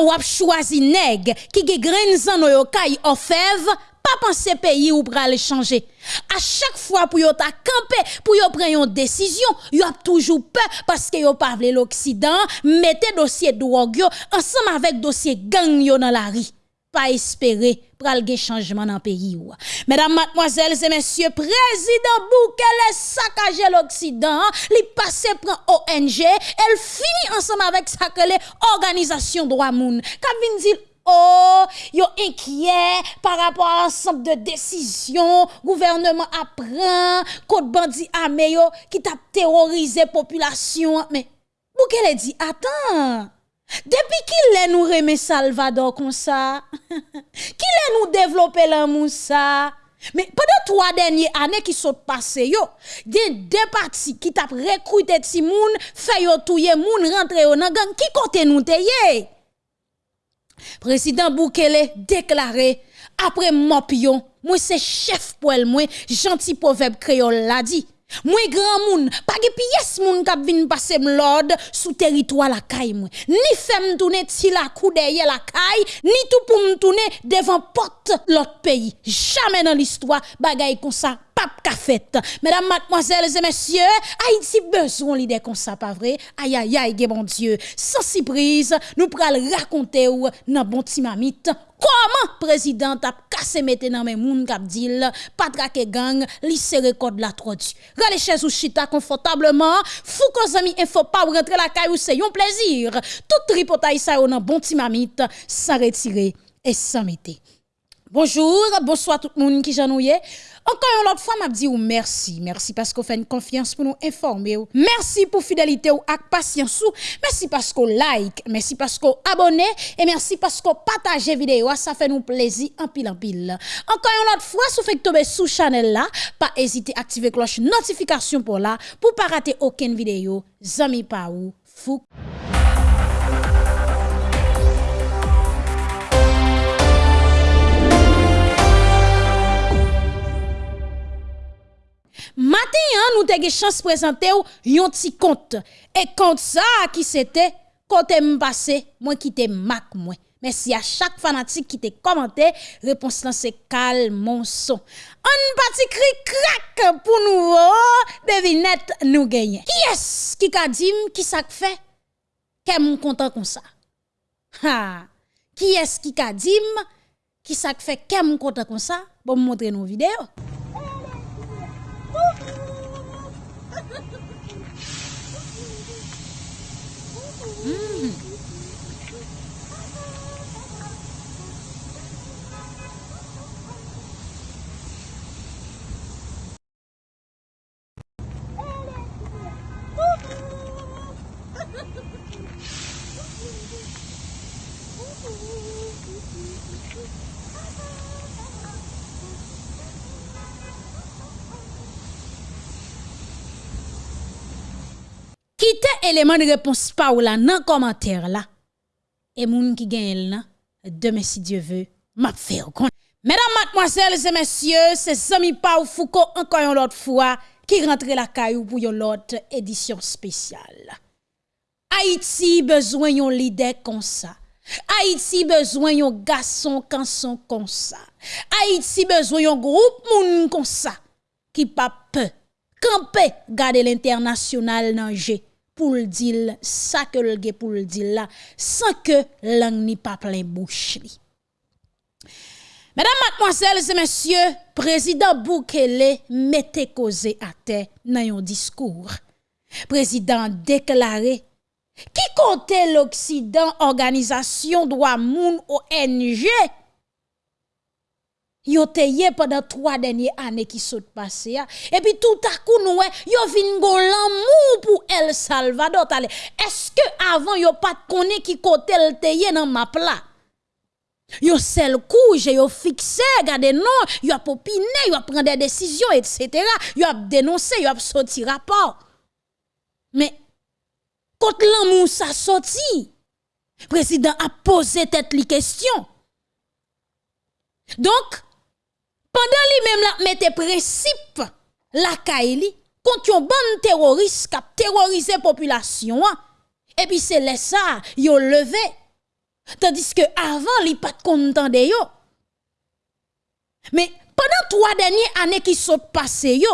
Pendant ou choisi nèg qui ge grain zan yo kay pas penser pays ou pral changer. À chaque fois pour yo ta camper, pour yo prendre une décision, yo a toujours peur parce que yo pas l'Occident, mettez dossier drogue ensemble avec dossier gang yo dans la rue. Pas espérer pral gen changement dans pays ou. Mesdames, mademoiselles et messieurs, président Boukele saccagé l'Occident, li passe prend ONG, elle finit ensemble avec sa que organisation droit moun. Kavin dit Oh, yo inquiet par rapport à ensemble de décisions, gouvernement apprend, code bandit armé qui t'a terrorisé population. Mais, Boukele dit, attends, depuis qu'il est nous remet Salvador comme ça, qu'il est nous développé l'amour ça, mais pendant trois dernières années qui sont passées, yo, des deux partis qui t'a recruté ti moun, fait yo moun rentre yo nan gang, qui côté nous te Président Boukele déclaré après mopion, moi c'est chef pour moi, gentil proverbe créole l'a dit. Moi grand moun, de pièce moun k'ap vinn passer l'ordre sous territoire la caille moi. Ni femme tourner ti la derrière la caille, ni tout pour me tourner devant porte l'autre pays. Jamais dans l'histoire bagay comme ça Mesdames, mademoiselles et messieurs, Haïti besoin l'idée comme ça pas vrai? Aïe aïe aïe, bon Dieu. Sans surprise, nous pral raconter ou nan bon timamite Comment président a cassé mette dans mes moun k'ap dit pas traquer gang, li serre code la trodu. Rale chez ou chita confortablement, fou ko zami info pas rentrer la caille ou c'est un plaisir. Tout tripotaille ça nan bon timamite sans retirer et sans mettre. Bonjour, bonsoir tout le monde qui j'ennuie. Encore une autre fois, m'a dit ou merci. Merci parce qu'on fait une confiance pour nous informer. Merci pour fidélité ou ak patience ou. Merci parce qu'on like, merci parce qu'on abonne et merci parce qu'on partage vidéo. Ça fait nous plaisir en pile en pile. Encore une autre fois, si vous faites tomber sous channel là, pas hésiter à activer cloche notification pour là pour pas rater aucune vidéo. Zami pa ou fou. Matin, nous avons chance de présenter un petit compte. Et compte ça, qui c'était, côté passé, moi qui te mac moi. Merci à chaque fanatique qui t'a commenté. Réponse là, c'est calme, mon son. Un petit cri crack pour nous. Oh, devinette, nous gagnons. Qui est-ce qui a dit, qui ça fait? Qu'est-ce content comme ça? Qui est-ce qui a dit, qui ça fait? Qu'est-ce content comme ça? Bon, montrer nos vidéos. Mm. Élément de réponse pas ou là dans commentaire là. Et moun qui gagne là, demain si Dieu veut, m'a fait Mesdames, mademoiselles et messieurs, c'est Sami Pau Foucault encore une autre fois qui rentre la caillou pour une autre édition spéciale. Haïti besoin d'un leader comme ça. Haïti besoin d'un garçon canson comme ça. Haïti besoin d'un groupe moun comme ça qui pas peur. Camper garder l'international dans pour le dire ça que le pour le dire là sans que langue ni pas plein bouche Mesdames, mademoiselles et messieurs, président Boukele mette causé à terre dans un discours. Président déclaré qui comptait l'Occident, organisation droit moun ONG yo te pendant trois dernières années qui sont passées et puis tout à coup nous yo vinn gon l'amour pour El Salvador est-ce que avant yo pas connaît qui côté le te dans map là Yo sel couche, yo fixé, gade non, yo a popiné, yo a prendre des décisions, etc. Yo a dénoncé, yo a sorti rapport. Mais, quand l'amour sa sorti, président a posé tête li question. Donc, pendant lui même la mette principe la kaili contre yon ban terroriste qui a terrorisé population et puis c'est là ça levé Tandis que avant, li pas content de yo. Mais pendant trois dernières années qui sont passées yo,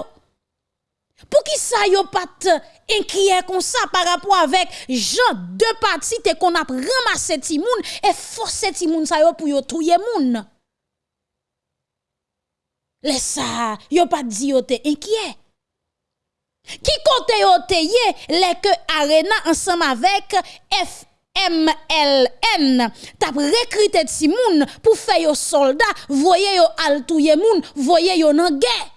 pour qui ça yo pas inquiet comme ça par rapport avec gens deux parties qu'on a ramassé ti moun et forcé ti moun ça yo pour yo touyer moun? Laisse ça, yo pas dit yo te inquiet. Qui côté yo te les que Arena ensemble avec FMLN t'a recruté ti moun pour faire yo soldat, voyez yo al touyer moun, voyez yo nan guerre.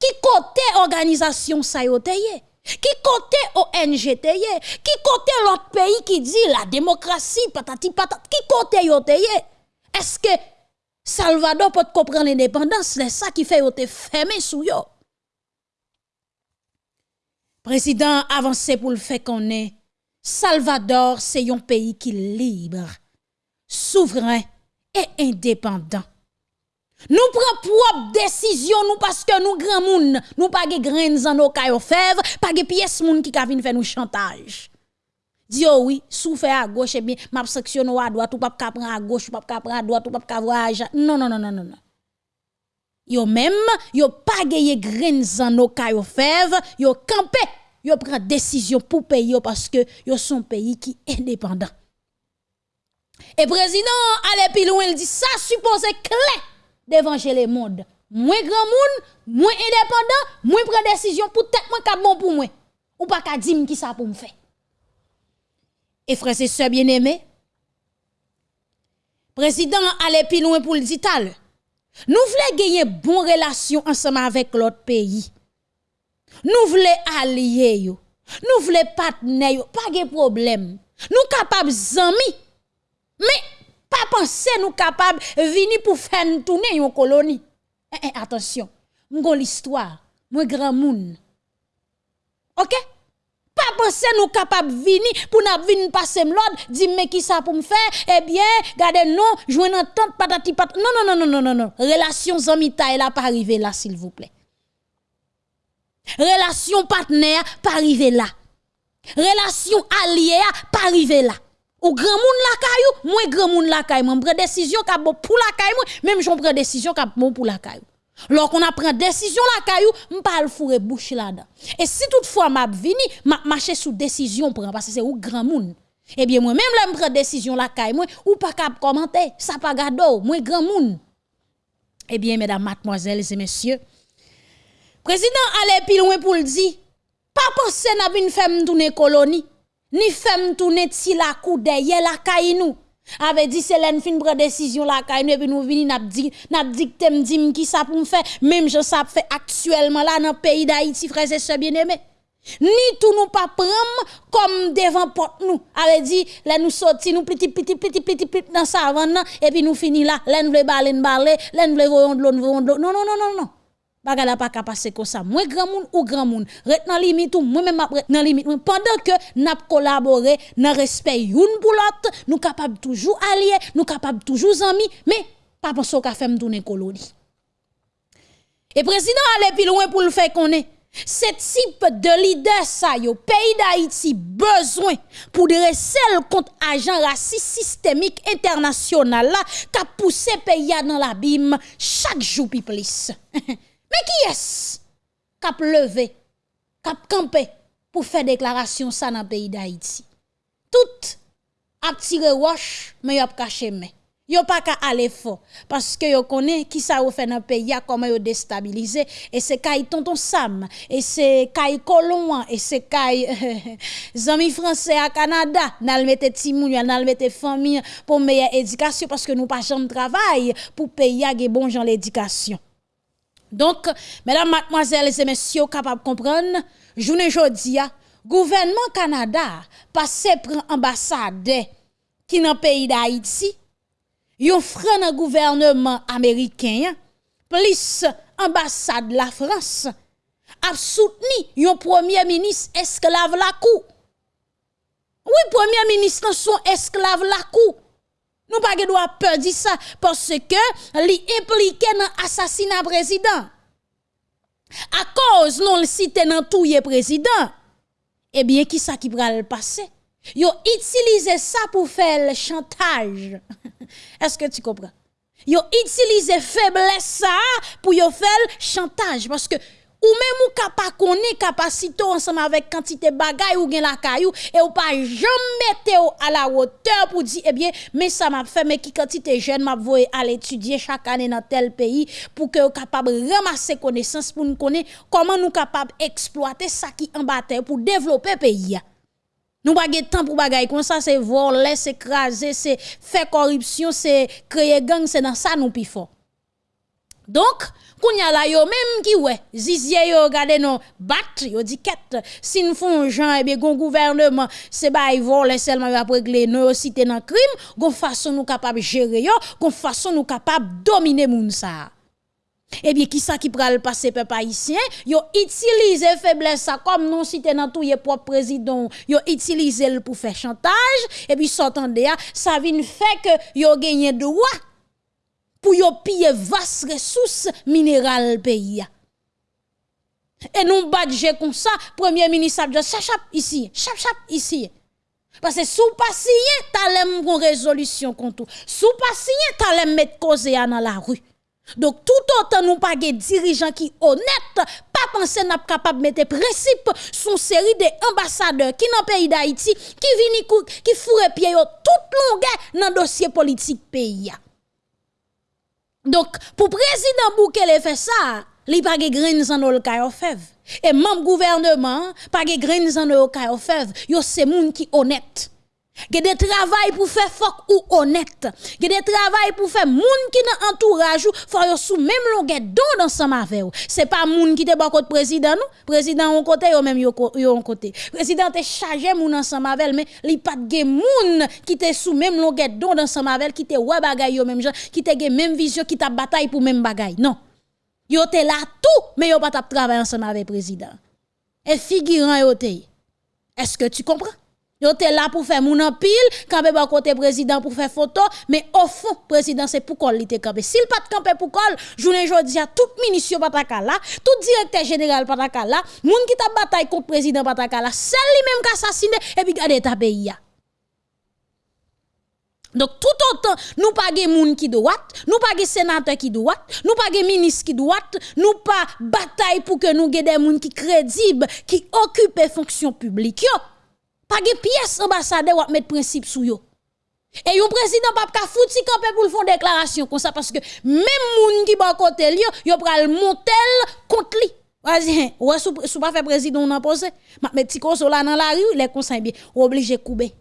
Qui côté organisation ça yo Qui côté ONG te Qui côté l'autre pays qui dit la démocratie patati patati qui côté yo Est-ce que Salvador peut comprendre l'indépendance, c'est ça qui fait te fermé sous yo. Président avancé pour le fait qu'on est Salvador, c'est un pays qui est libre, souverain et indépendant. Nous prenons propre décision nous parce que nous grand moun, nous pas de graines dans nos caillots fèves, pas de pièces moun qui ka faire nous chantage. Dis oh oui, souffle à gauche et bien m'a section à droite ou pas ka prendre à gauche, ou pas ka prendre à droite ou pas ka voyager. Non non non non non non. Yo même yo pas gagné graines dans nos caillots fèves, yo campé, yo prend décision pour payer parce que yo son pays qui est indépendant. Et président allez plus loin, il dit ça supposé clé devant le monde. Moins grand monde, moins indépendant, moins prend décision pour tête moi cap bon pour moi. Ou pas ka dire qui ça pour me faire. Et frères et sœurs bien-aimés, président allait plus loin pour le dire Nous voulons gagner bonne relation ensemble avec l'autre pays. Nous voulons allier. Nous voulons partenaire pas de problème. Nous capables amis. Mais pas penser nous capables venir pour faire tourner une colonie. Eh, eh, attention, m'gon l'histoire, moi grand moun. OK? Pas penser nous capables venir pour nous venir passer l'ordre, dire mais qui ça pour me faire? Eh bien, gardez non, jouer dans tante patati pat. Non non non non non non non. Relation zamita elle a pas arrivé là s'il vous plaît. Relation partenaire pas arrivé là. Relation alliée pas arrivé là. Ou grand moun la caillou, moi grand moun la caillou, moi prend décision pour la caillou, même j'en prends décision pour la caillou. Lorsqu'on a pris décision la caillou, m'pa le fourrer bouche là-dedans. Et si toutefois m'a vini, m'a marcher sous décision prend parce que c'est ou grand moun. Eh bien moi même là m'prend décision la caillou, moi ou pas cap commenter, ça pas gado, moi grand moun. Eh bien mesdames, mademoiselles et messieurs, président allait plus loin pour le dire, pas penser n'a vinn faire tourner colonie ni femme tourner ti la kou derrière la caille avait dit c'est l'en fin prendre décision la caille et puis nous vini n'a dit n'a dicté m'dim qui ça pour me faire même je ça fait actuellement là dans le pays d'Haïti frères et sœurs bien-aimés ni tout nous pas prendre comme devant porte nous avait dit là nous sorti nous petit petit petit petit petit dans savane et puis nous fini là là nous veut parler parler là nous voyons de l'eau non non non non non bagala pas passer comme ça moi grand monde ou grand monde rete dans limite ou moi même rete dans limite pendant que n'a collaborer dans respect une pour l'autre nous capable toujours allier nous capable toujours amis mais pas penser qu'a fait me tourner colonie et président allait plus loin pour le faire connaître ce type de leader ça yo pays d'Haïti besoin pour dresser contre agent raciste systémique international là qui poussé pays dans l'abîme chaque jour plus Mais qui est-ce qui a levé, qui a campé pour faire déclaration ça dans le pays d'Haïti? Tout a tiré roche, mais a caché mais. Yo pas qu'à aller fort parce que yo connaît qui ça fait dans pays comment yo déstabiliser et c'est kay tonton Sam et c'est kay colon et c'est kay amis français à Canada n'al mettre timoun n'al mettre famille pour meilleure éducation parce que nous pas jamais travail pour payer à bon gens l'éducation donc, mesdames, mademoiselles et messieurs, capables de comprendre, journée aujourd'hui, gouvernement Canada passe pour ambassade qui dans le pays d'Haïti, yon dans gouvernement américain, plus ambassade la France, a soutenu yon premier ministre esclave la cou. Oui, premier ministre son esclave la cou. Nous pas droit peur dire ça parce que li impliqué dans l'assassinat président. À cause non le cité dans tout président. Eh bien qui ça qui le passer? Yo utilisé ça pour faire le chantage. Est-ce que tu comprends? Yo utilisé faiblesse ça pour faire le chantage parce que ou même ou capable connaître capacité ensemble avec quantité bagay ou gen la caillou et ou pas jamais à la hauteur pour dire eh bien mais ça m'a fait mais qui quantité jeune m'a voyer à l'étudier chaque année dans tel pays pour que capable ramasser connaissance pour nous connaître comment nous capable exploiter ça qui en bataille pour développer pays. Nous pas temps pour bagay comme ça c'est voler c'est craser c'est faire corruption c'est créer gang c'est dans ça nous plus fort. Donc Kounya la yo même qui ouais, zizye yo regardé non. Bat yo dit ket si nous font gens et bien gon gouvernement c'est ba ils vole seulement va régler nos cité dans crime, gon façon nous capable gérer yo, gon façon nous capable dominer moun ça. Eh bien, qui ça qui pral passer peuple haïtien? Yo utilise faiblesse ça comme non cité dans tout yé propre président, yo utilise le pour faire chantage. Et puis s'entendez ça vient fait que yo gagné droit pour yo piller vaste ressources minérales pays. Et nous badge comme ça, premier ministre a dit chap chap ici, chap chap ici. Parce que sous pas signé, t'allais une résolution contre Sous pas signé, t'allais mettre cause dans la rue. Donc tout autant nous pas des dirigeants qui honnêtes, pas penser n'a capable mettre principe sur série de ambassadeurs qui dans pays d'Haïti qui viennent qui fourrent pied toute longueur dans dossier politique pays. Donc, pour président Boukele fait ça, li pas de grains en le fev. Et même gouvernement, pas de grains en le fev. Yo c'est moun qui honnête. Ge de travail pour faire fok ou honnête. Ge de travail pour faire moun qui nan entourage ou faut sous même longueur don dans sa avec C'est pas moun qui te bon côté président nous. Président on côté yo même yo on côté. Président te chargé moun ensemble avec mais li pas de moun qui te sous même longueur don dans sa avec qui te ouais bagay yo même gens qui te gen même vision qui ta bataille pour même bagay. Non. Yo te là tout mais yo pas tap travailler ensemble avec président. Et figurant yo te. Est-ce que tu comprends? Yo te là pour faire mon pile, camper ba côté président pour faire photo, mais au fond président c'est pour col te camper. S'il pas de camper pour col, journée jodi a tout ministre pas là, tout directeur général pas là, moun qui t'a bataille contre président pas là, c'est lui même qui assassiné et puis garder ta pays donc tout autant nous pas de moun qui droite, nous pas de sénateur qui droite, nous pas de ministre qui droite, nous pas bataille pour que nous des moun qui crédible, qui occupent fonction publique pas pièce ambassadeur ou mettre principe sous yo. Et yon président pas ka fouti campé pour fond déclaration comme ça parce que même moun qui ba côté li yo pral montel contre li. Vas-y, ouais sou, sou pas fait président on a posé. Ma petit koso là dans la rue, les conseils bien obligé couper.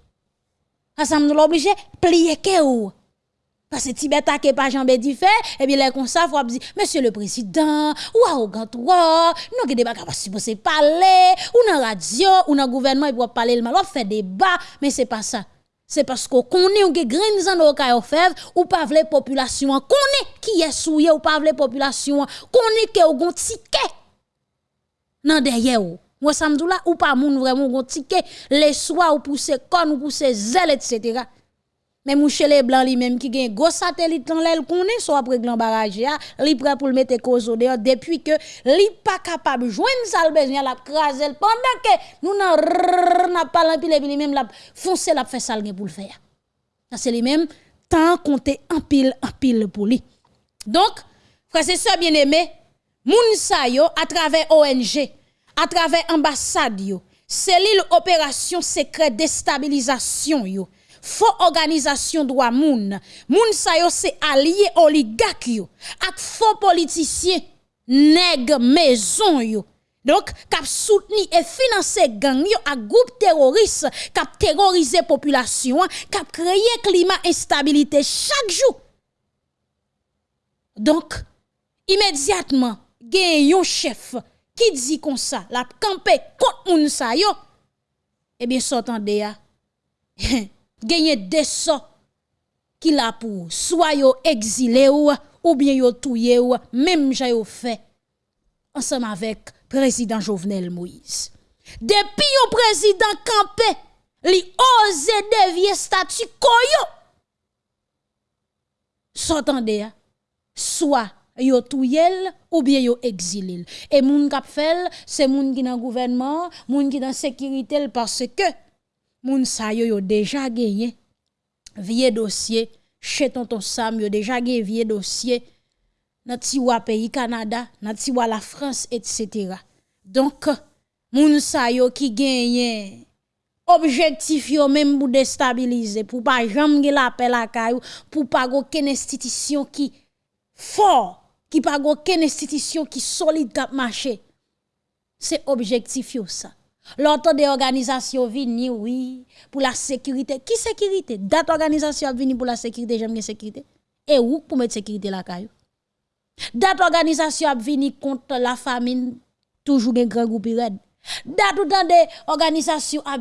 Ça nous obligé plier que ou. Parce que Tibet a pas Jean Bédi fait, et bien, les comme ça, faut dire, monsieur le président, ou arrogant, ou, nous avons pas supposé parler, ou dans radio, ou dans gouvernement, il doit parler le mal, on fait débat, mais c'est pas ça. C'est parce qu'on connaît, on a graines en au faire, ou pas la population, on connaît qui est souillé, ou pas la population, connaît que on ticket. Non, derrière ou. Moi, ça me dit là, ou pas moun vraiment un ticket, les soirs, ou pousser con, ou pousser zèle, etc. Mais mouche les blancs li même qui gen gros satellite dans l'aile connaît soit après grand barrage li prêt pour le mettre cause dehors depuis que li pas capable joindre ça le besoin la craser pendant que nous n'a pas l'empile puis même la foncer la fait ça pour le faire. C'est mêmes temps compter en pile en pile pour lui. Donc frère c'est ça bien aimé, moun sa yo à travers ONG, à travers ambassade yo, cellule opération secret déstabilisation yo faux organisation droit moun. Moun sa yo c'est allié oligarque yo ak faux politiciens nèg maison yo. Donc, kap soutenu et financer gang yo ak groupe terroriste kap terroriser population, kap créer climat instabilité chaque jour. Donc, immédiatement, gen yon chef qui dit comme ça, la campé contre moun sa yo, eh bien, s'entendez ya. des so qui la pour. Soit yo exilé ou ou bien yo touye ou même j'ai fait ensemble avec président Jovenel Moïse. Depuis yon président campé li ose dévier statut koyo. S'entendez soit yo touyel ou bien yo exilé. Et moun kap fel c'est moun qui dans gouvernement moun qui dans sécurité parce que moun sa yo yo déjà gagné vieux dossier chez tonton Sam yo déjà gagné vieux dossier dans tiwa pays Canada, dans tiwa la France etc. Donc moun sa yo qui gagne objectif yo même pour déstabiliser pour pas jamais l'appel à caillou pour pas aucune institution qui fort qui pas aucune institution qui solide cap marché c'est objectif yo ça l'autre des organisations vini oui pour la sécurité qui sécurité? Date organisation vini pour la sécurité j'aime sécurité et où pour mettre sécurité la caillou date organisation vini contre la famine toujours un grand groupe red Dat ou dans des organisations a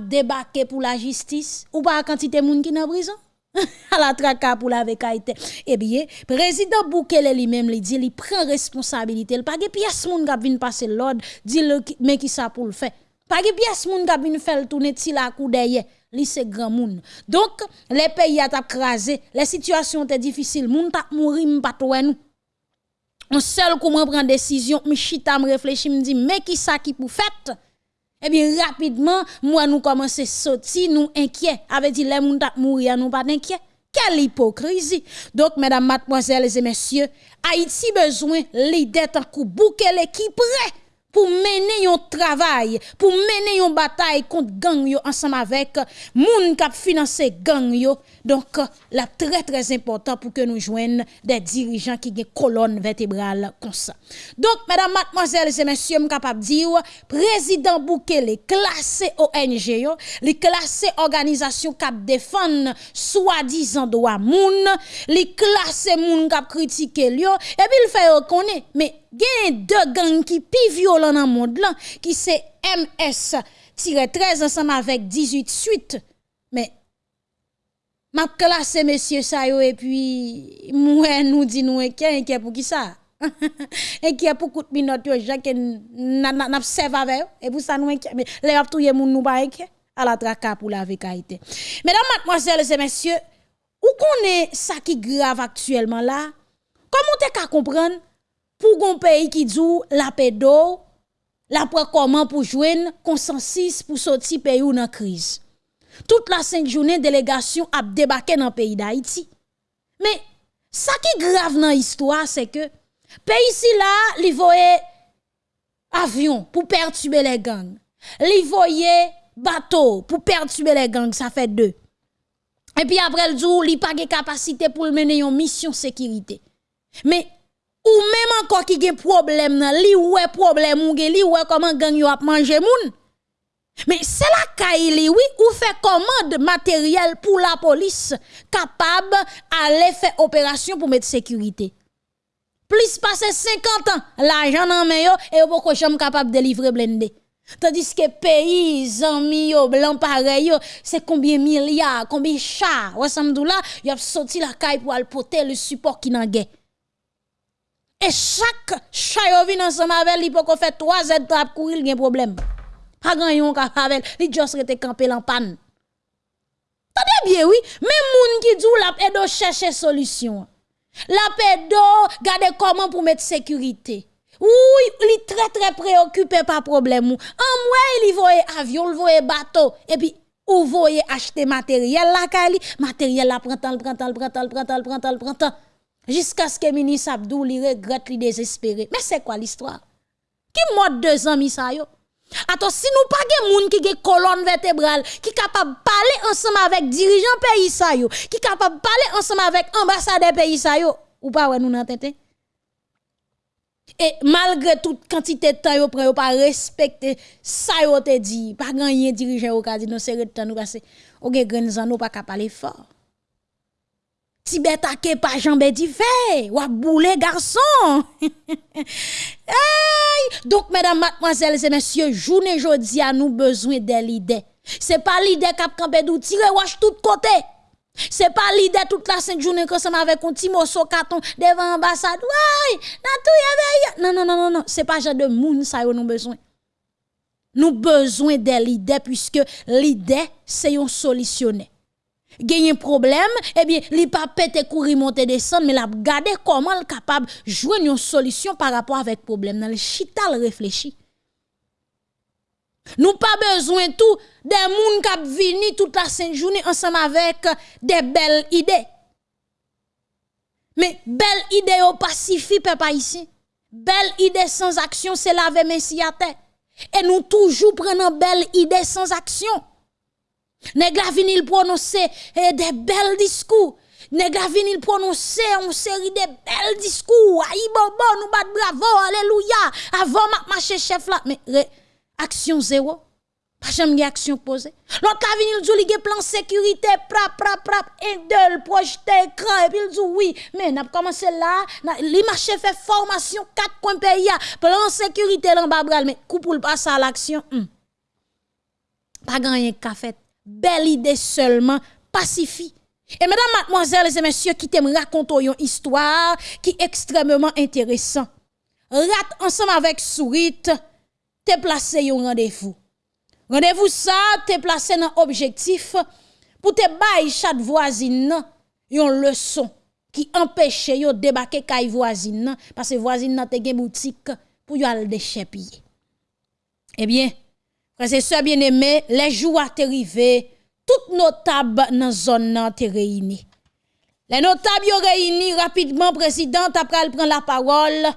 pour la justice ou pas quantité moun qui dans prison? À la traka pour la vekaïté. Eh bien, président Boukele lui-même lui dit, il prend responsabilité. Il pas de pièce moun qui vient passer l'ordre, dit mais qui ça pour le faire? Pas de pièce moun qui vient faire tourner ti la coup derrière. Li c'est grand moun. Donc, les pays a crasé, les situations étaient difficiles, moun t'a mouri m'pas nous. On seul comment prendre décision, m'chita m'réfléchit, m'di mais qui ça qui pour fait? Eh bien, rapidement, moi, nous commençons à sortir, nous inquiets. Avec dit, les gens mourir, nous pas inquiets. Quelle hypocrisie. Donc, mesdames, mademoiselles et messieurs, Haïti besoin en coup bouquet l'équipe prêt pour mener un travail, pour mener une bataille contre gang yo ensemble avec moun qui financer gang yo. Donc la très très important pour que nous joignent des dirigeants qui ont colonne vertébrale comme ça. Donc mesdames, mademoiselles et messieurs, je capable dire président Boukele classé ONG yo, li classé organisation qui défend soi-disant droit moun, li classé moun qui critiquer yo et puis il fait reconnaître mais gen deux gangs qui pi violent dans le monde qui c'est MS-13 ensemble avec 18 suites. Mais, m'a classé monsieur ça et puis, moi nous dit nous qui pour qui ça? et qui a beaucoup de minutes yo Jacques n'observe avec et pour ça nous mais les a touyer moun nous pas à la traka pour la mesdames mademoiselles et messieurs où connaît ça qui grave actuellement là? Comment t'es qu'à comprendre? Pour un pays qui dit la d'eau, la comment pour joindre consensus pour sortir pays ou dans crise? Toute la cinq journée délégation a débarqué dans le pays d'Haïti. Mais ça qui est grave dans l'histoire c'est que pays ici là, il voyait avion pour perturber les gangs. Il voyait bateau pour perturber les gangs, ça fait deux. Et puis après le jour, il pas de capacité pour mener une mission sécurité. Mais ou même encore qui gen problème nan li ouais problème ou gen li ouais comment gang yo a manger moun. Mais c'est la caille oui ou fait commande matériel pour la police capable aller faire opération pour mettre sécurité. Plus passer 50 ans l'argent nan men yo et beaucoup jamais capable de livrer blindé. Tandis que pays, amis, yo, blanc pareil, c'est combien milliards, combien chars, ça là, y a sorti la caille pour aller porter le support qui n'a gué. Et chaque chat vient ensemble avec lui pour qu'on fait trois trap courir, il y a un problème. Pas grand yon ka avec, li juste rete campé en panne. Tendez bien oui, même moun qui dit la pedo chercher solution. La pedo garder comment pour mettre sécurité. Oui, il est très très préoccupé par problème. En moi, il voyait avion, il voyait bateau et puis ou voyez acheter matériel la kali, matériel la prend temps, prend temps, prend temps. Jusqu'à ce que le ministre Abdou li regrette, li désespéré. Mais c'est quoi l'histoire? Qui mort deux ans, ça yo? Attends, si nous pas gen moun qui gen colonne vertébrale, qui capable parler ensemble avec dirigeant pays ça yo, qui capable parler ensemble avec ambassadeur pays yo, ou pas ouais nous nan tête? Et malgré toute quantité de temps yo prend pas respecter ça yo te dit, pas gagner dirigeant au dit non c'est temps nous passer. O gen grand nous pas parler fort. Tibet ke pas jambe di fait, ou boule garçon. Donc, mesdames, mademoiselles et messieurs, journée jodi a nous besoin de l'idée. C'est pas l'idée cap campé d'ou tirer wash tout côté. C'est pas l'idée toute la cinq journée que ça avec un petit morceau carton devant l'ambassade. Ouais, Non, non, non, non, non. C'est pas genre de moun ça nous besoin. Nous besoin de l'idée puisque l'idée c'est un solutionner un problème, eh bien, li pas pété courir monter descendre, mais la garder comment le capable jouer une solution par rapport avec problème. Dans le chital réfléchi. Nous pas besoin tout des gens qui viennent toute la sainte journée ensemble avec des belles idées. Mais belle idée au pacifique, papa ici. Belle idée sans action, c'est laver messi à. Et nous toujours prenons belle idée sans action. Nèg la il prononcer eh, des belles discours. Nèg la il prononcer une série de belles discours. Aïe bobo, nous bat bravo, alléluia. Avant ma marcher chef là, mais action zéro. Pas jamais action posée. L'autre la vini il dit plan sécurité, prap prap prap, indel, projeté écran et puis il dit oui, mais n'a commencé là, li marche fait formation 4 points pays, plan sécurité là bas mais coup pour le passer à l'action. Hmm. Pas gagné café. Belle idée seulement, pacifie. Et mesdames, mademoiselles et messieurs qui t'aiment raconter une histoire qui est extrêmement intéressant. Rat ensemble avec Sourit, te placé un rendez-vous. Rendez-vous ça, te placé un objectif pour te bailler chaque voisine une leçon qui empêche yo débarquer kay voisine parce que voisine nan te gen boutique pour yo al déchepiller. Eh bien, et sœurs bien-aimés, les jours arrivés, toutes notables dans zone nan te réunis. Les notables yo réunis rapidement président après prend la parole.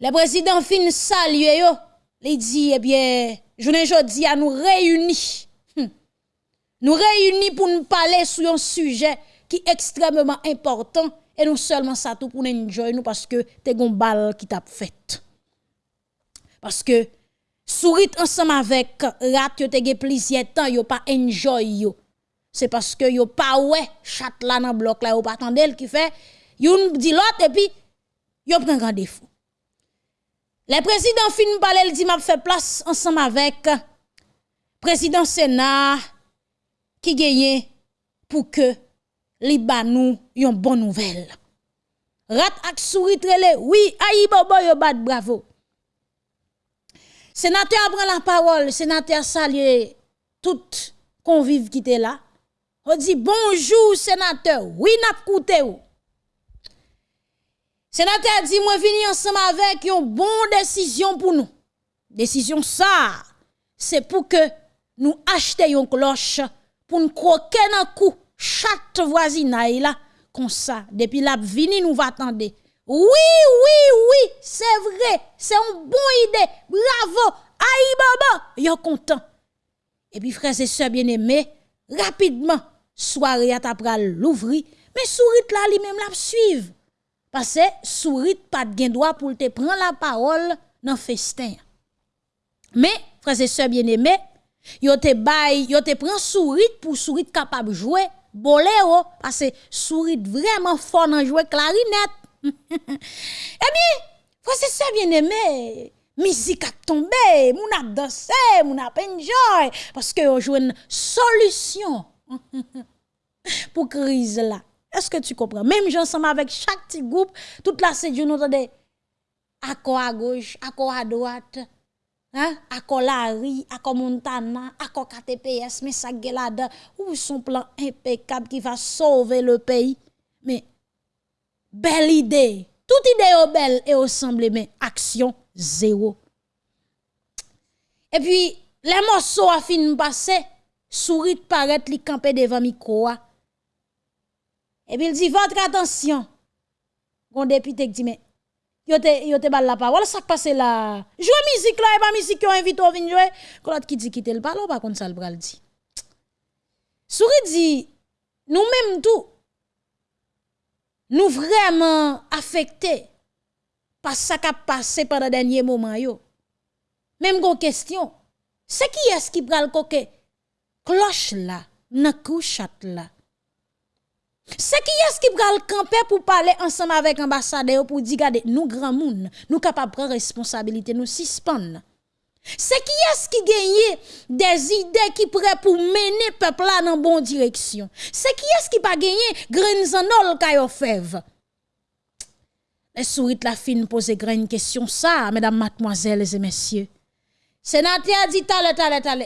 Le président fin saluer yo, il dit eh bien journée jodi à nous réunis. Hmm. Nous réunis pour nous parler sur un sujet qui est extrêmement important et non seulement ça tout pour nous enjoy nous parce que t'es gon balle qui t'a fait. Parce que sourit ensemble avec rat yo te plaisir temps yo pas enjoy yo. C'est parce que yo pas ouais chat là dans bloc là yo pas attendre qui fait yon dit l'autre et puis yo prend rendez-vous. Le président fin parler, dit m'a fait place ensemble avec président Sénat qui gagne pour que li ba nous yon bonne nouvelle. Rat ak sourit oui, aïe bobo yo bat bravo. Sénateur prend la parole, sénateur salue tout convive qui était là. On dit bonjour sénateur, oui n'a coûté ou. Sénateur dit moi venir ensemble avec une bonne décision pour nous. Décision ça, c'est pour que nous achetions une cloche pour nous croquer dans coup chaque voisinage là comme ça depuis la vini nous va attendre. Oui oui oui, c'est vrai, c'est une bonne idée. Bravo. Aïe baba, yo content. Et puis frères et sœurs bien-aimés, rapidement soirée à l'ouvrir, mais sourit là lui même la suivre. Parce que sourit pas de droit pour te prendre la parole dans festin. Mais frères et sœurs bien-aimés, yo te bay, yo te prend sourit pour sourit capable jouer boléro parce que sourit vraiment fort dans jouer clarinette. eh bien, frères et sœurs bien-aimés, musique a tombé, moun a dansé, moun a enjoy parce que on joue une solution pour crise là. Est-ce que tu comprends? Même j'ensemble avec chaque petit groupe, toute la séjour, nous entendons accord à gauche, accord à droite, hein? accord Larry, accord Montana, accord KTPS, mais ça là où son plan impeccable qui va sauver le pays? Mais, belle idée. Toute idée est belle et au mais action zéro. Et puis, les morceaux fini de passer, sourit paraît li camper devant micro. Et puis il dit, votre attention. Gon député dit, mais, yo te, yo te bal la parole, ça passe là. Jouer musique là, et pas musique qui invite au vin jouer. Quand qui dit quitter le parole, pas contre ça le bral dit. Souris dit, nous mêmes tout, nous vraiment affectés par ça qui a passé pendant le dernier moment. Même gon question, c'est qui est-ce qui pral coque cloche là, nan couchat là. C'est qui est-ce qui va camper pour parler ensemble avec l'ambassadeur pour dire, regardez, nous grand monde, nous capables prendre responsabilité, nous suspendre. C'est qui est-ce qui gagne des idées qui prêt pour mener peuple là dans bonne direction? C'est qui est-ce qui pas gagné grenzanol kayo fève? Les souris la fin pose une question ça, mesdames, mademoiselles et messieurs. Dit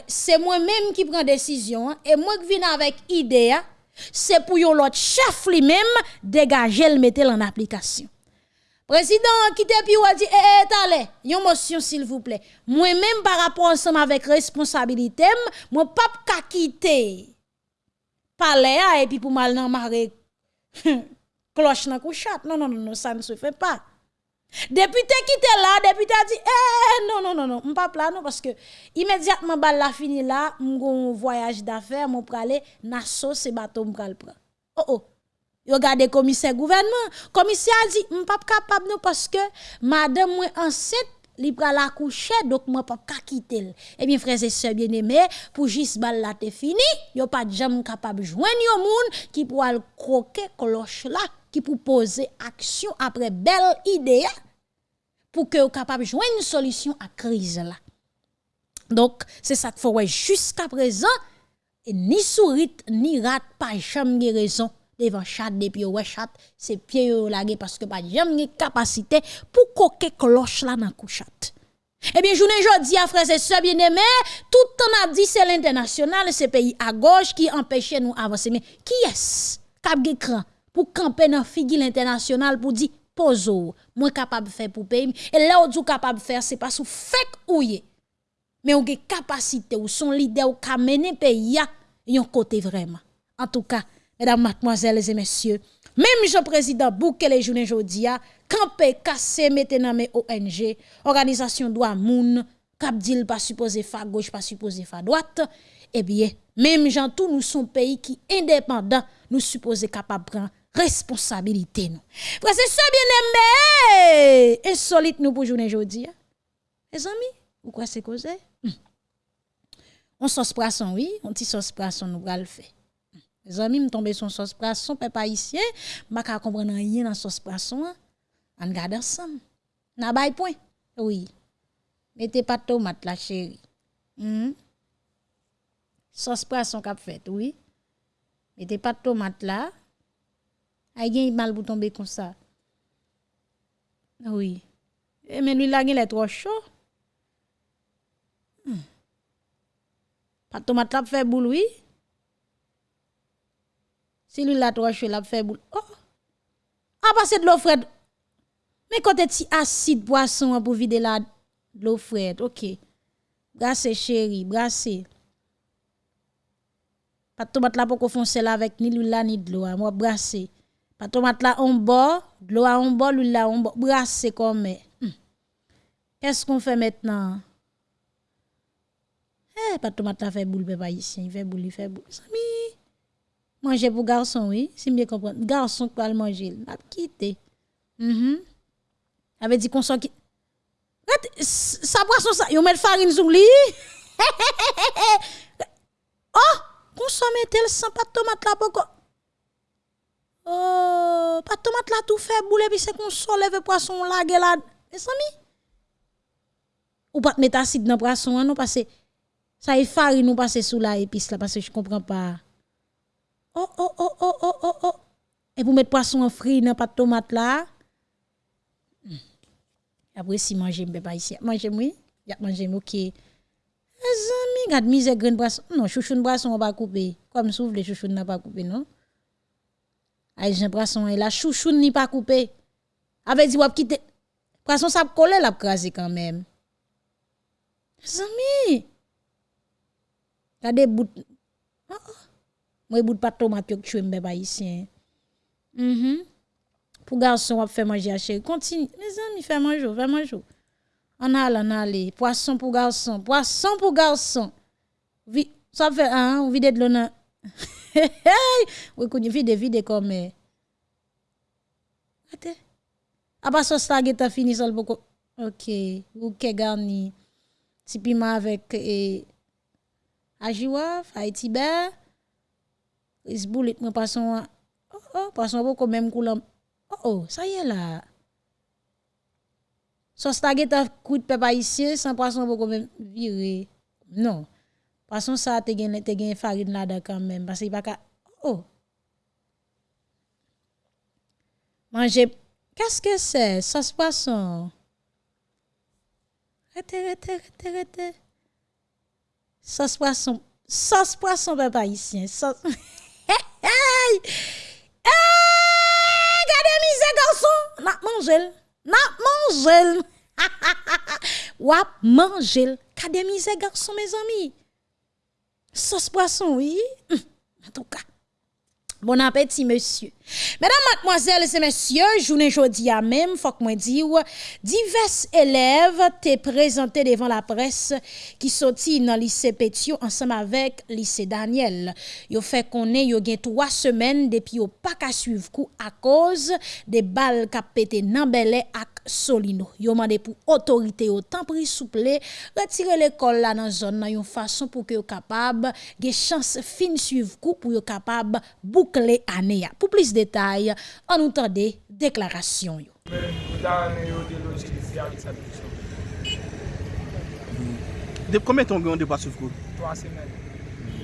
c'est moi-même qui prends décision, hein, et moi qui viens avec idée, hein c'est pour l'autre chef lui-même dégager le mettre en application. Président qui te dit eh eh allez, une motion s'il vous plaît. Moi même par rapport ensemble avec responsabilité, moi pas quitter palais et puis pour mal nan maré cloche nan couchat. Non non non non, ça ne se fait pas. Député qui était là, député a dit eh non non non non, pas là non parce que immédiatement bal la fini là, mon voyage d'affaires, mon pralé nasso ce bateau m'pral prend. Oh oh. Yo gade commissaire gouvernement, commissaire a dit pas capable non parce que madame moi enceinte li pral accoucher donc moi pas quitter. Eh bien frères et sœurs bien-aimés, pour juste bal la te fini, yo pas jamais capable joindre yo moun qui pour croquer cloche là qui pour poser action après belle idée pour que vous capable joindre une solution à crise là. Donc, c'est ça qu'il faut jusqu'à présent, ni sourit, ni rat, pas jamais raison devant chat depuis ouais chat, c'est pied yo lagé parce que pas jamais capacité pour coquer cloche là dans couchat. Eh bien, journée jodi à frères et sœurs bien-aimés, tout le temps a dit c'est l'international, c'est pays à gauche qui empêche nous avancer. Mais qui est-ce qui a pour camper dans figure international pour dire pozo, moi capable de faire pour pays et là où capable de faire c'est pas sous fake ouye. Mais on a capacité ou son leader ou ka mener pays yon côté vraiment. En tout cas, mesdames, mademoiselles et messieurs, même Jean-Président Bouke les journées jodia, campé, cassé, mettez dans mes ONG, organisation droit moun, cap dit pas supposé fa gauche, pas supposé fa droite, eh bien, même gens tout nous sommes pays qui indépendant, nous supposé capable prendre responsabilité nous. Frère c'est ça bien aimé, insolite nous pour journée aujourd'hui. Les amis, pourquoi c'est causé? On sauce poisson oui, on petit sauce poisson nous va le faire. Les amis, me tomber sur sauce poisson, papa ici, m'a ka comprendre rien dans sauce poisson. On garde ensemble. N'a pas point. Oui. Mettez pas de tomate la chérie. Mm. Sauce poisson qu'a fait, oui. Mettez pas de tomate là. Gen mal pour tomber comme ça. Oui. Et mais lui là il est trop chaud. Hmm. Pas tomate là fait boule oui. Si lui là trop chaud là fait boule. Oh. Ah passer de l'eau fraîche. Mais quand tu acide poisson pour vider la de l'eau fraîche? OK. Brassez chéri, brassez. Pas tomate là pour qu'on fonce là avec ni l'huile là ni de l'eau, moi brasser. Pas tomate là en bas, de l'eau en bas, l'huile là en bas, brasser comme. Hmm. Qu'est-ce qu'on fait maintenant? Eh, pas tomate là fait boule, papa ici, il fait boule, il fait boule. Manger pour garçon, oui, si bien comprendre. Garçon qui va manger, il a quitté. Mm -hmm. Avait dit qu'on qui. Ça poisson ça, yon met farine sous lui. oh, consommer tel sans pas tomate là pourquoi? Oh, pas tomate là tout fait boule puis c'est qu'on soulève poisson là là. Mes amis? Ou pas mettre acide dans poisson hein, non parce que ça est farine nous passer sous la épice là parce que je comprends pas. Oh oh oh oh oh oh oh. Et pour mettre poisson en frit dans pas de tomate là? Hmm. Après si manger me pas ici. Manger oui, a manger OK. Les amis, regarde mise grain poisson. Non, chouchoune poisson on va couper. Comme souffle les chouchoune n'a pas coupé non? Jen poisson et la chouchoune ni pas coupé. Avait dit wap quitter poisson ça coller la crasé quand même. Zami. Gade bout oh, oh. Moi bout pas tomate que tu m'be pas ici. Mhm. Pour garçon wap faire manger à chéri. Continue. Les amis fait manger, fait manger. On a on a poisson pour garçon, poisson pour garçon. Vi, ça fait hein, vide de l'eau oui, qu'on vide, vide comme. Ate? Apa sos la ge ta fini sol beaucoup. Ok. Ou ke garni. Ti piment avec et ajiwa, Haïti. Is boulit me passon. Oh oh, passon beaucoup même coulant. Oh oh, ça y est là. Sos la ge ta coup de papa ici, sans poisson beaucoup même viré. Non. Poisson ça te gen te gen farine là quand même parce qu'il pas oh. Manger Qu'est-ce que c'est Sauce poisson. Rete, rete, rete, rete. Sauce poisson. Sauce poisson, papa ici. Sauce. hey! Gardez misé, garçon. On a mangé. N'a mangel. Wap mangel. Kademise garçon mes amis. Sauce poisson, oui. En tout cas. Bon appétit, monsieur. Mesdames, mademoiselles et messieurs, journée jeudi à même, faut que moi dire, divers élèves t'es présentés devant la presse qui sorti dans lycée Pétion ensemble avec lycée Daniel. Yo fait qu'on est, yo trois semaines depuis yo pas qu'à suivre coup à cause des balles qui pété dans ak Solino. Yo mandé pour autorité au temps pris souple, retirer l'école là dans zone nan yon façon pour que yo capable gen chance fin suivre coup pour yo capable boucler année. Pour plus détails en nous des déclarations. De combien de temps vous avez passé sur vous Trois semaines.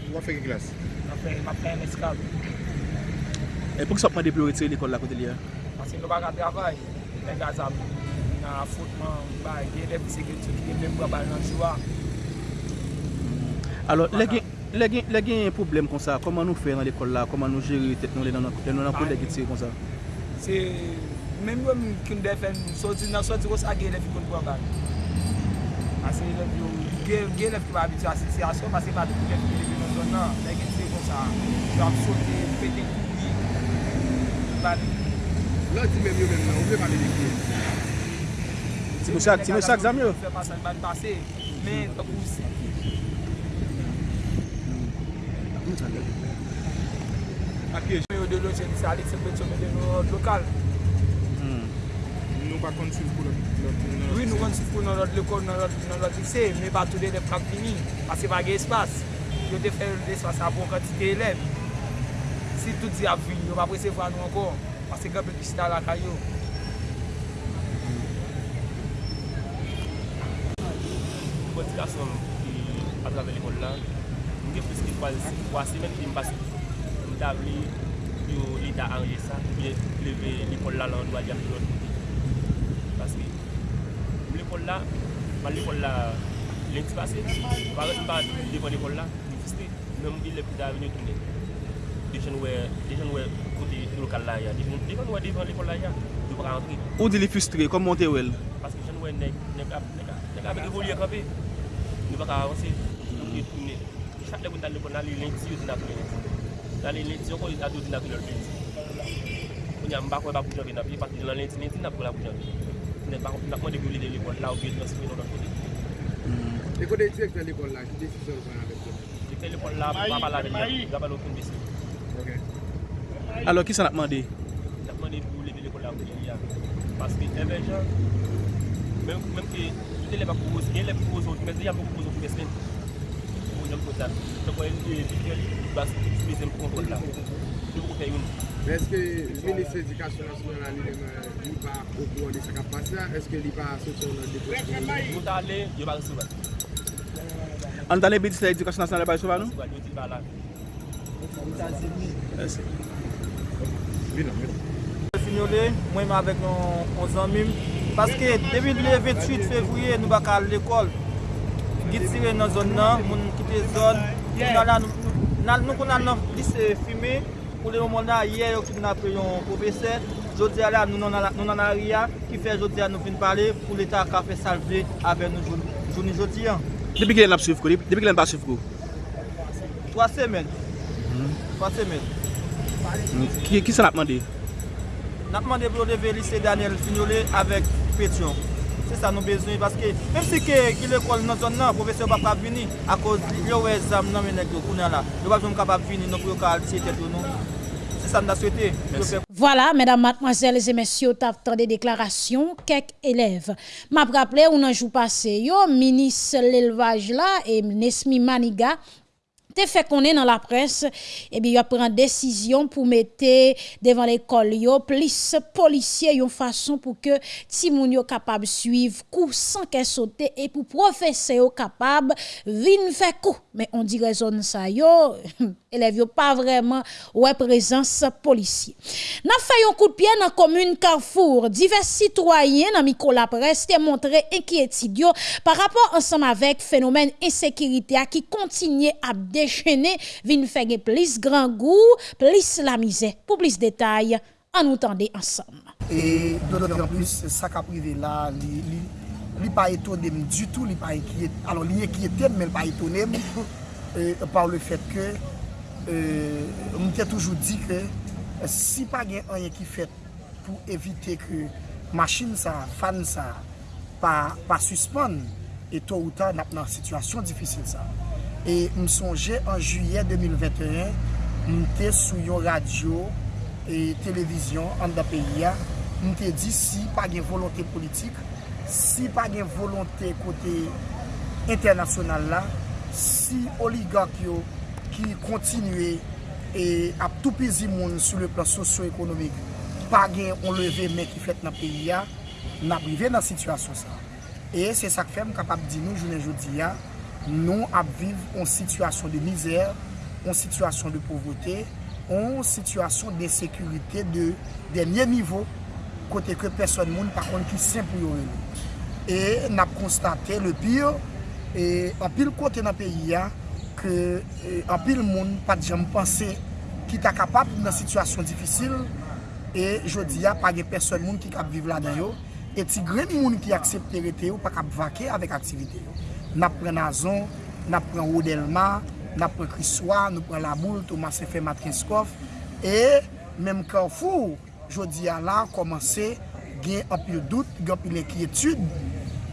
Vous avez fait quelle classe Je fait un escale. Et pourquoi vous avez pu retirer l'école là côté là Parce que nous n'avons pas de travail. Les gars, dans le football, les élèves de sécurité qui viennent me prendre dans le joueur. Alors, les gars. Le gen yon problem kon sa, koman nou fè nan l'ekol la, koman nou jere tet nou le nan kou le gitse kon sa? Se, menm wèm kin defen, soti nan soti gos a gen lef kon kwa bag. Ase lef yo, gen lef ki ba abitwa, se aso pase pa tout lef ki lef nan zon nan, le gitse kon sa, yo ap sote, pete koubi, bade. La di menm yo menm nan, ou menm ale lef yo? Ti nou chak zam yo? Fè pasan ban pase, men, takou si. Akye, yo de loje chen sa li se pet chome de nou euh, lokal. Hmm. Nou pa kon sif pou lòt. Oui, nou kon sif pou nan lòt lekol, nan lòt lise, me pa tou de de prak fini, pa ge espas. Yo te fè l'espas a bon kantite elèv. Si tout di avri, yo pa prese vwa nou ankon, pase gèp lè bisita la kayo. Poti la son ki atrave l'ekol la, 3 semen ki m basi mta vli yo lita anje sa mwen leve l'ekol la lan do a diya ki lot paske m l'ekol la man l'ekol la lenti pase paret m pa devan l'ekol la mi fiste men m gil le pita vini tounen dejen wè dejen wè kote lokal la ya dejen wè devan l'ekol la ya yo pra antre ou di li fustre kom monte wèl paske dejen wè nek nek ap nek ap nek ap evolye kapè nou baka avanse nou tounen chak le pou tan lopon nan li lenti yo di nan pou lenti. Nan li lenti yo kon li adou di nan pou lenti. Mwen ya mbakwe pa pou janvi nan pi, pati nan lenti lenti nan pou la pou janvi. Mwen nan mwen degou li de l'ekol la ou bi etnos mwen nan nan kote. E kote direktor l'ekol la, ki desisyon pou nan avek yo? Direktor l'ekol la, mwen pa pala de l'ekol, mwen pa pala okon besi. Ok. Alo, ki san ap mande? Ap mande pou leve l'ekol la ou bi ya. Paske evè jan, menm ki, joute le pa pou boz, gen le pou boz, mwen se yon pou boz ou pou besmen. kote la. Chak wè yon bidye li, bas ki utilize m kontrol la. Se pou kote yon. Eske Ministre Edikasyon Nasional la li pa okou an de sa kap pase la? Eske li pa sote yon depresyon? Mwen ta ale, yo ba resiva. An dan le Ministre Edikasyon Nasional la ba resiva nou? Yo ti ba la. Mwen ta zemi. Eske. Binan, binan. Mwen mwen avèk an zanmim Paske debi le 28 fevrouye nou baka l'ekol gitire nan zon nan, moun kite zon, nou kon nan nan lise fume, pou le moun nan ye yo ki nan preyon profese, jodi ala nou nan a ria, ki fe jodi ala nou fin pale, pou l'Etat ka fe salve ave nou jouni jodi an. Depi ki lè nan ap souf kou? Depi hmm. ki lè nan ap souf kou? 3 semen. 3 semen. Ki sa nan ap mande? Nan ap mande pou leve lise Daniel Signolé avèk Petion. C'est ça nous besoin parce que même si que l'école dans zone là, professeur pas venir à cause yo exam nan men nèg yo kounya là. Yo pas capable venir non pour ka lycée tête nous. C'est ça nous souhaité. Voilà, mesdames, mademoiselles et messieurs, t'as des déclarations quelques élèves. M'a rappelé ou un jour passé, yo, ministre l'élevage là, et Nesmi Maniga, te fait qu'on est dans la presse, et bien, il a pris une décision pour mettre devant l'école, plus policiers, yon façon pour que Timoun yo capable suivre coup sans qu'elle saute et pour professeur capable vin faire coup. Mais on dirait zone ça yo, élèves yo pas vraiment ouais présence policier. N'a fait un coup de pied dans la commune Carrefour, divers citoyens dans micro la presse te montré inquiétude par rapport ensemble avec phénomène insécurité qui continue à déchaîné, vin faire plus grand goût, plus la misère. Pour plus de détails, en nous tendez ensemble. Et en plus, ça qui privé là, li pa etonem du tout, li pa ekyetem, men pa etonem, par le fet ke, mwen euh, te toujou di ke, si pa gen anye ki fet pou evite ke machin sa, fan sa, pa suspon, eto ou ta nap nan situasyon difisil sa. E m sonje an juye 2021, m te sou yon radyo e televizyon an da peyi ya, m te di si pa gen volonté politik, si pa gen volonté kote internasyonal la, si oligak yo ki kontinue e ap tou pezi moun sou le plan sosyo-ekonomik, pa gen on leve men ki fet nan peyi ya, nan prive nan situasyon sa. E se sak fem kapap di nou jounen joudi ya, nou ap viv an situasyon de mizer, an situasyon de povrote, an situasyon de sekurite de denye nivou kote ke person moun pa kon ki sen pou yo ene. E nap konstate le pire, e an pil kote nan peyi ya, ke an pil moun pat jem panse ki ta kapap nan situasyon difisil, e jodi ya pa ge person moun ki kap viv la dan yo, e ti gren moun ki aksepte rete yo pa kap vake avek aktivite yo. Nap pren Nazon, nap pren Odelma, nap pren Kriswa, nou pren Laboul, Thomas F. Matrinskov. E, menm Kanfou, jodi a la, komanse gen apil dout, gen apil enkyetude,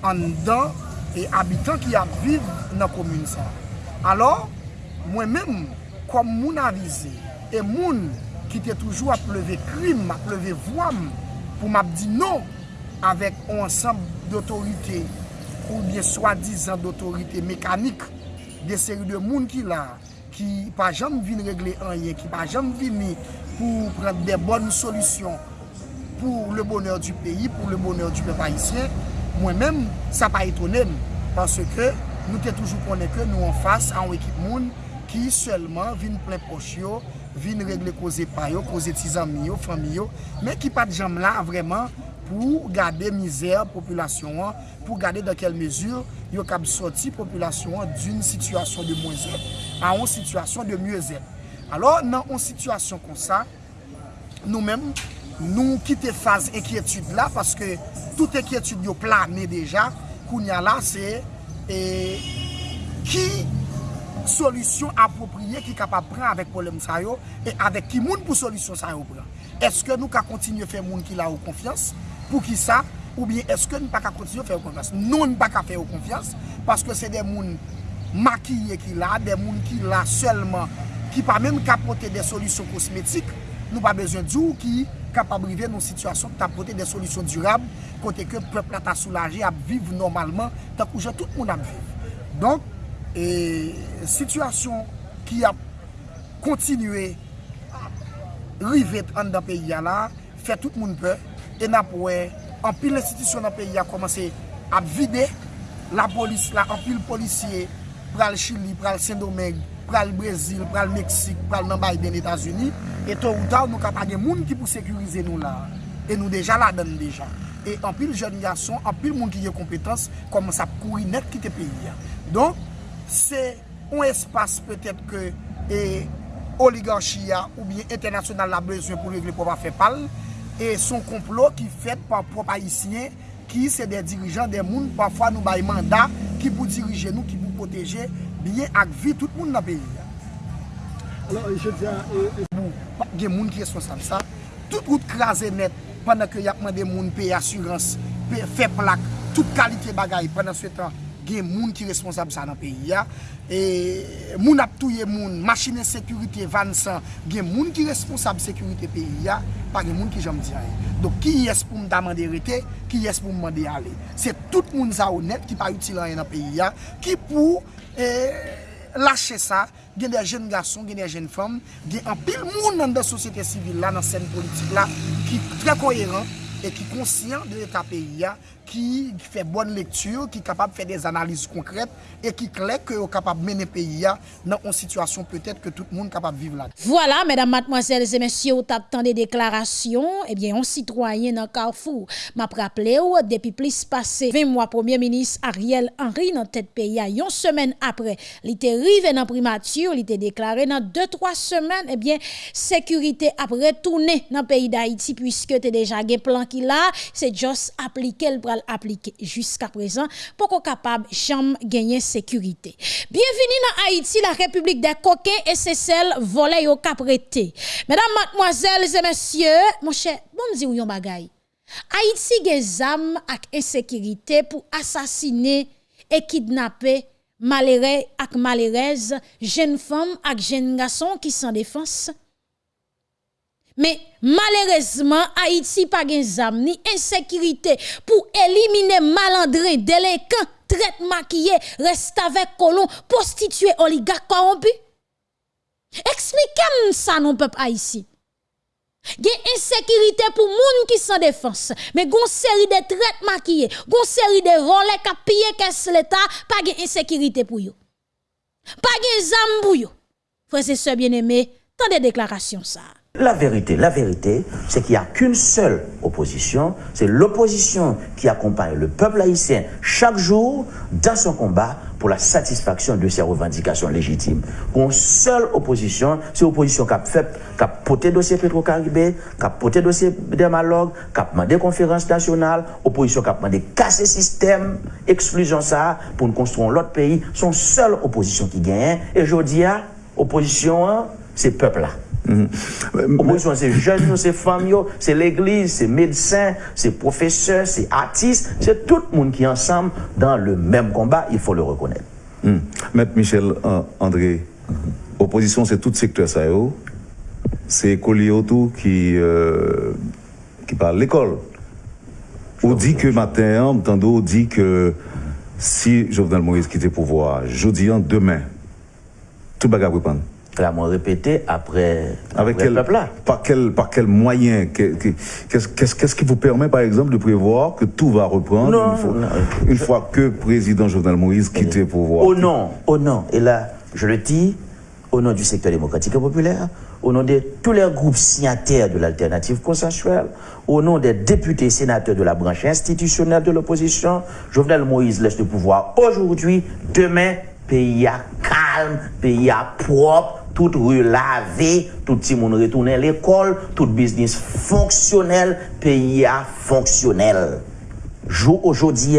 an dan, e abitan ki ap viv nan komune sa. Alors, mwen menm, kom moun avize, e moun ki te toujou ap leve krim, ap leve vwam, pou map di nou, avek ansanm d'autorite, ou bien swadizan d'autorite mekanik de seri de moun ki la ki pa jam vin regle anye ki pa jam vini pou pren de bonn solusyon pou le bonheur du peyi, pou le bonheur du peyi païsien, mwen men sa pa etonem, parce ke nou te toujou konen ke nou an fase an wekip moun ki selman vin plen pochyo vin regle koze payo, koze tizan miyo, famiyo, men ki pat jam la vreman pou gade mizer populasyon an, pou gade de kel mezur yo kab soti populasyon an d'un situasyon de mwen zep, an an situasyon de mwen zep. Alors nan an situasyon kon sa, nou men nou kite faz enkyetude la, paske tout enkyetude yo plane deja, koun ya la se, e, eh, ki... solisyon apopriye ki kapap pran avèk polem sa yo, e avèk ki moun pou solisyon sa yo pran. Eske nou ka kontinye fè moun ki la ou konfians, pou ki sa, ou bien eske nou pa ka kontinye fè ou konfians. Nou nou pa ka fè ou konfians, paske se de moun makiye ki la, de moun ki la selman, ki pa mèm kapote de solisyon kosmetik, nou pa bezon di ou ki kapabrive nou situasyon ki tapote de solisyon durab, kote ke pepl ata soulaje ap viv normalman, tak ou jen tout moun ap viv. Donk, e situasyon ki ap kontinue rivet an da peyi ya la, fè tout moun pe, e nap wè, an pil institisyon nan peyi ya komanse ap vide, la polis, la an pil polisye, pral Chili, pral Saint-Domingue, pral Brazil, pral Meksik, pral nan Biden, Etats-Unis, e to ou ta ou nou kapage moun ki pou sekurize nou la, e nou deja la den deja. E an pil jen yason, an pil moun ki ye kompetans, komanse ap kouri net ki te peyi ya. Don, se un espas petet ke e oligarchia ou bien internasyonal la bezwen pou regle pou pa fe pal e son complot ki fet pa prop haisyen ki se de dirijan de moun pafwa nou bay manda ki pou dirije nou, ki pou poteje biye ak vi tout moun nan peyi alors je diyan e moun, gen moun ki responsable sa tout route krasen net pandan ke yapman de moun peyi asurans, peyi fe plak tout kalite bagay pandan se tan gen moun ki responsab sa nan peyi ya. E moun ap touye moun, machine sekurite vansan, gen moun ki responsab sekurite peyi ya, pa gen moun ki jom di aye. Dok ki yes pou m damande rete, ki yes pou m mande ale. Se tout moun za ou net ki pa util anye nan peyi ya, ki pou e, lache sa, gen de jen gason, gen de jen fom, gen an pil moun nan de sosyete sivil la, nan sen politik la, ki tre koyeran, e ki konsyen de l'Etat peyi ya, qui fait bonne lecture, qui est capable de faire des analyses concrètes et qui clair que est capable de mener le pays dans une situation peut-être que tout le monde est capable de vivre là. Voilà, mesdames, mademoiselles et messieurs, vous avez des déclarations. Eh bien, un citoyen dans Carrefour m'a rappelé depuis plus passé 20 mois, Premier ministre Ariel Henry dans tête pays, une semaine après, il était arrivé dans primature, il était déclaré dans 2-3 semaines, eh bien, sécurité après tourner dans le pays d'Haïti puisque tu déjà un plan qui là, c'est juste appliquer le appliquer jusqu'à présent pour qu'on capable jamais gagner sécurité. Bienvenue dans Haïti, la République des coquins et c'est celle volée au caprété. Mesdames, mademoiselles et messieurs, mon cher, bon me où yon bagay. Haïti des armes et insécurité pour assassiner et kidnapper malheureux ak malheureuse, jeunes femmes ak jeunes garçons qui sont défense. Mais malheureusement, Haïti pas gen zam ni insécurité pour éliminer malandrin, délinquant, traite maquillé, reste avec colon, prostitué, oligarque corrompu. Expliquez-moi ça non peuple haïtien. Gen insécurité pour moun qui sans défense, mais gon série de traites maquillés, gon série de volets qui pillé caisse l'état, pas gen insécurité pour yo. Pas gen zam pour yo. Frères et bien-aimés, tant de déclarations ça. La vérité, la vérité, c'est qu'il n'y a qu'une seule opposition, c'est l'opposition qui accompagne le peuple haïtien chaque jour dans son combat pour la satisfaction de ses revendications légitimes. Une seule opposition, c'est l'opposition qui a fait, qui a porté dossier Petro-Caribé, qui a porté dossier Dermalogue, qui a demandé conférence nationale, opposition qui a demandé casser système, exclusion ça, pour nous construire l'autre pays. Son seule opposition qui gagne. Et je dis, opposition, c'est peuple là. Opposition, c'est jeunes, c'est femmes, c'est l'église, c'est médecins, c'est professeurs, c'est artistes, c'est tout le monde qui est ensemble dans le même combat, il faut le reconnaître. Mm. Maître Michel euh, André, opposition, c'est tout secteur ça, c'est écolier autour qui, euh, qui parle l'école. On dit que matin, on dit que si Jovenel Moïse quitte le pouvoir, jeudi, demain, tout va reprendre clairement répété après, Avec quel, Par quel, par quel moyen Qu'est-ce qui vous permet, par exemple, de prévoir que tout va reprendre une, fois, que le président Jovenel Moïse quitte le pouvoir? Au nom, au nom, et là, je le dis, au nom du secteur démocratique et populaire, au nom de tous les groupes signataires de l'alternative consensuelle, au nom des députés sénateurs de la branche institutionnelle de l'opposition, Jovenel Moïse laisse le pouvoir aujourd'hui, demain, pays à calme, pays à propre, toute rue lavée, tout le monde retourne à l'école, tout business fonctionnel, pays à fonctionnel. Aujourd'hui,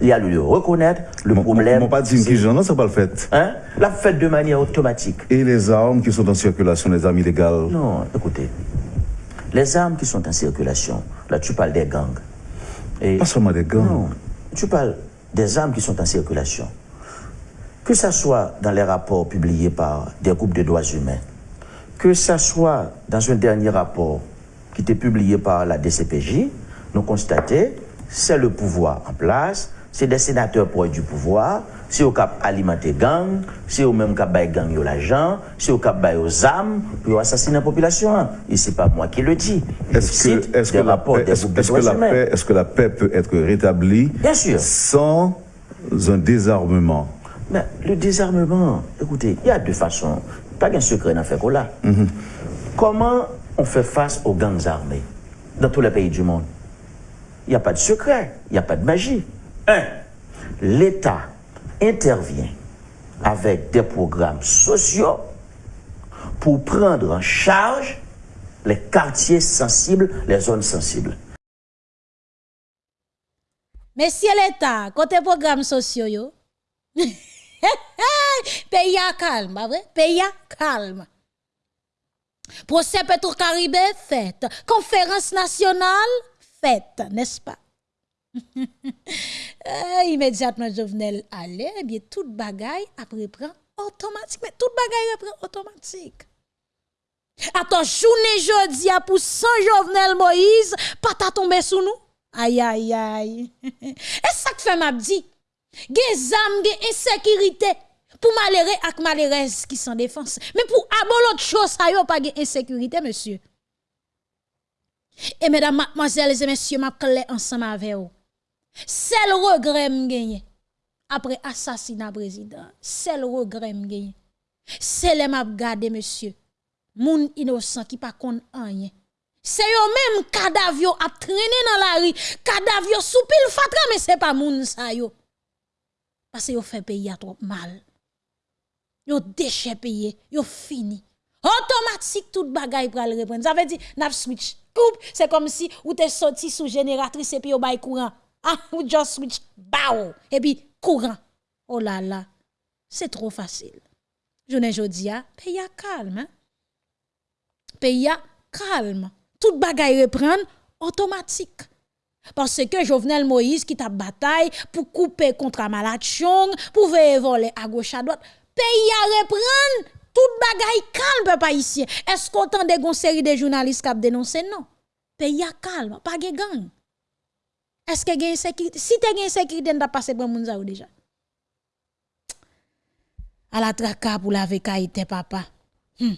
il y a le reconnaître, le problème. Mon pas dire qui j'en ça pas le fait. Hein? La fait de manière automatique. Et les armes qui sont en circulation, les armes illégales? Non, écoutez. Les armes qui sont en circulation, là tu parles des gangs. Et pas seulement des gangs. Non, tu parles des armes qui sont en circulation que ce soit dans les rapports publiés par des groupes de droits humains, que ce soit dans un dernier rapport qui était publié par la DCPJ, nous constatons c'est le pouvoir en place, c'est des sénateurs pour du pouvoir, c'est au cap alimenter gang, c'est au même cap gang yo l'argent, c'est au cap aux armes pour assassiner la population. Et c'est pas moi qui le dis. Est-ce que, que, la paix, est-ce, que la paix, est-ce que la paix peut être rétablie Bien sûr. sans un désarmement mais le désarmement, écoutez, il y a deux façons. Pas qu'un secret dans fait là. Mhm. Comment on fait face aux gangs armés dans tous les pays du monde? Il n'y a pas de secret, il n'y a pas de magie. Un, l'État intervient avec des programmes sociaux pour prendre en charge les quartiers sensibles, les zones sensibles. Mais si l'État, côté programmes sociaux, Pays à calme, vrai? Pays à calme. Procès Petro-Caribé fait. Conférence nationale faite, n'est-ce pas? euh, immédiatement, Jovenel allait, eh bien, toute bagaille après prend automatique. Mais toute bagaille reprend automatique. Attends, journée jeudi à pour Saint Jovenel Moïse, pas tomber sous nous? Aïe, aïe, aïe. Et ça que fait m'a dit. Gen zam, gen insécurité pour malheureux ak malheureuse qui sont défense. Mais pour abol autre chose, ça yo pas gen insécurité, monsieur. Et mesdames, mademoiselles et messieurs, m'a ensemble avec vous. Seul regret m'gagné après assassinat président, seul regret m'gagné. C'est les m'a gardé monsieur. Moun innocent qui pas kon rien. C'est yo même cadavre a traîné dans la rue, cadavre sous pile fatra mais c'est pas moun sa yo. Parce yo fait payer trop mal. Yo déchet payé, yo fini. Automatique tout bagay pral reprendre. Ça veut dire n'a switch. C'est comme si ou t'es sorti sous génératrice et puis yo bay courant. Ah, ou just switch bao et puis courant. Oh là là. C'est trop facile. Ne jodi a, pays a calme. Hein? Pays calme. Tout bagay reprendre automatique. Parce que Jovenel Moïse qui t'a bataille pour couper contre Malachong, pour voler à gauche à droite, pays a reprendre tout bagay calme peuple haïtien. Est-ce qu'on entend des série de journalistes qui dénoncé? Non Pays a calme, pas de gang. Est-ce que gen sécurité? Si tu gen sécurité n'a passé pour moun ou déjà à la traka pour la vekaïté papa. Hmm.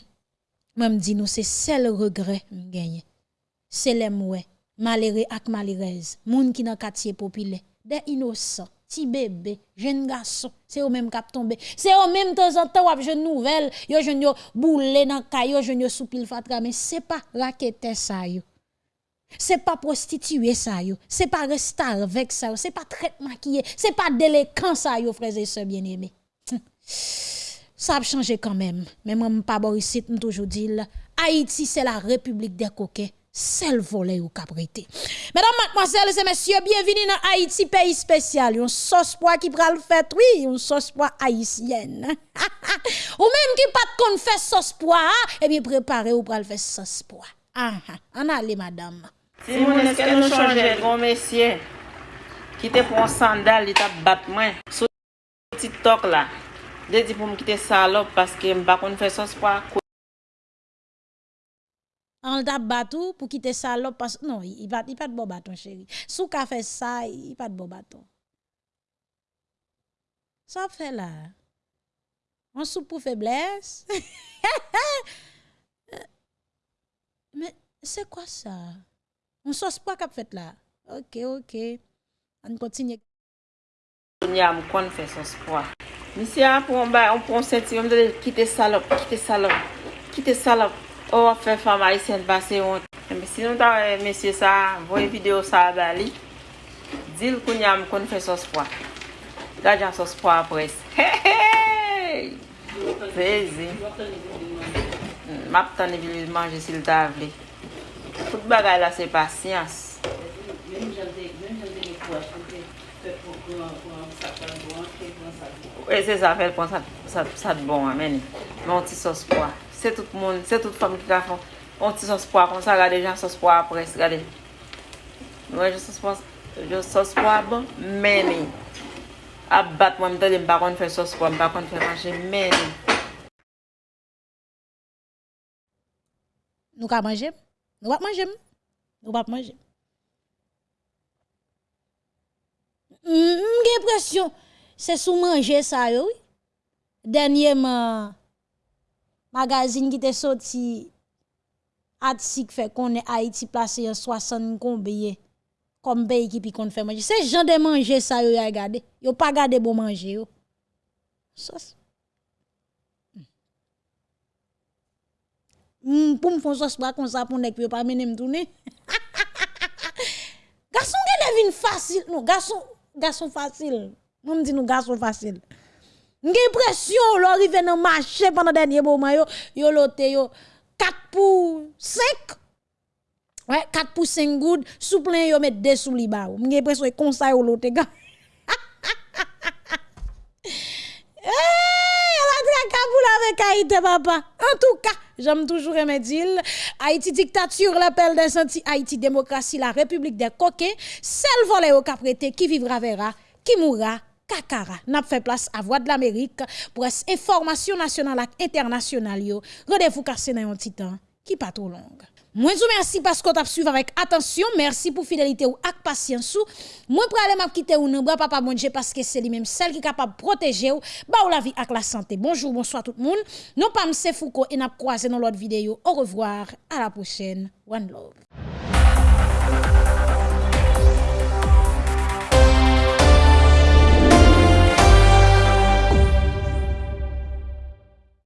Même dit nous c'est seul regret gagné. C'est les mouais, malheureux ak malheureuse, moun qui dans quartier populaire, des innocents, ti bébé, jeune garçon, c'est eux même cap tomber. C'est eux même temps en temps wap jeune nouvelle, yo jeune yo boule dans kayo, jeune yo soupil fatra mais c'est pas raquette ça yo. C'est pas prostitué ça yo, c'est pas rester avec ça, c'est pas traitement maquillé, c'est pas délinquant ça yo frères et sœurs bien-aimés. Ça a changé quand même. Mais moi, pas Boris, toujours dit, Haïti, c'est la République des coquets. Seul volet ou caprité. Mesdames, mademoiselles et messieurs, bienvenue dans Haïti, pays spécial. Un sauce pois qui pral fait, oui, une sauce pois haïtienne. ou même qui pas qu'on fait sauce pois, et bien préparé ou pral fait sauce pois. Ah, ah, en allez, madame. Si mon que nous changeons, grand messieurs, qui te prend sandal, il t'a battu moi, sur TikTok là. De di pou m kite salop paske m bakon fè sos pa kou. An tap batou pou kite salop pas... Non, i pat, pat bo baton chéri. Sou ka fe sa, i pat bo baton. Sa fe la. An sou pou febles. Men, se kwa sa? An sos pa kap fèt la. Ok, ok. An kontinye. Nya m kon fè sos pa. Misi an pou an ba, an pou an senti, an de kite salop, kite salop, kite salop. Ou wap fe fama yi sen basi yon. Mbe si nou ta wè mesye sa, voye video sa bali, dil koun yam kon fe sos pwa. Gajan sos pwa apres. Hey, hey! Fezi. Map tan evi li manje sil ta vle. Kout bagay la se pasyans. E se sa fel pon sat bon ameni. Monti sos pwa. Se tout moun, se tout fami ki ka fon. On ti sos po kon sa, gade jan sos po apres, gade. Mwen jan sos po a bon, meni. A bat mwen mwen de mba kon fè sos po, mba kon fè manje, meni. Nou ka manje? Nou wap manje? Nou wap manje? Mwen gen presyon, se sou manje sa yo, denye ma magazine qui te sorti Atsik fait qu'on est Haïti placé en 60 combien comme pays qui puis qu'on fait manger. Ces gens de manger ça yo regardé, yo pas gardé bon manger yo. Sauce. Mm, hmm, pour me faire sauce bras comme ça pour nèg yo pas mener me tourner. garçon qui devine facile, non, garçon garçon facile. Moi me dis nous garçon facile. Nge presyon lò rive nan mache pandan denye bouman yo, yo yo 4 pou 5. Ouais, 4 pou 5 goud, sou plen yo met 2 sou li ba ou. Nge presyon e konsay yo lote. Eh, la traka pou la vek Haïti papa. En tout cas, j'aime toujours remédile. Haïti dictature, l'appel des anti Haïti démocratie, la République des coquets, celle volée au caprété qui vivra verra, qui mourra Kakara n'a fait place à Voix de l'Amérique pour information nationale et internationale. Rendez-vous cassé dans un petit temps qui pas trop long. Moi, vous merci parce que vous avez suivi avec attention. Merci pour fidélité ou avec patience. Moi, pour aller quitter ou non, papa parce que c'est lui-même celle qui est capable de protéger ou, bah, la vie avec la santé. Bonjour, bonsoir tout le monde. Non pas M. Foucault et n'a croisé dans l'autre vidéo. Au revoir, à la prochaine. One love.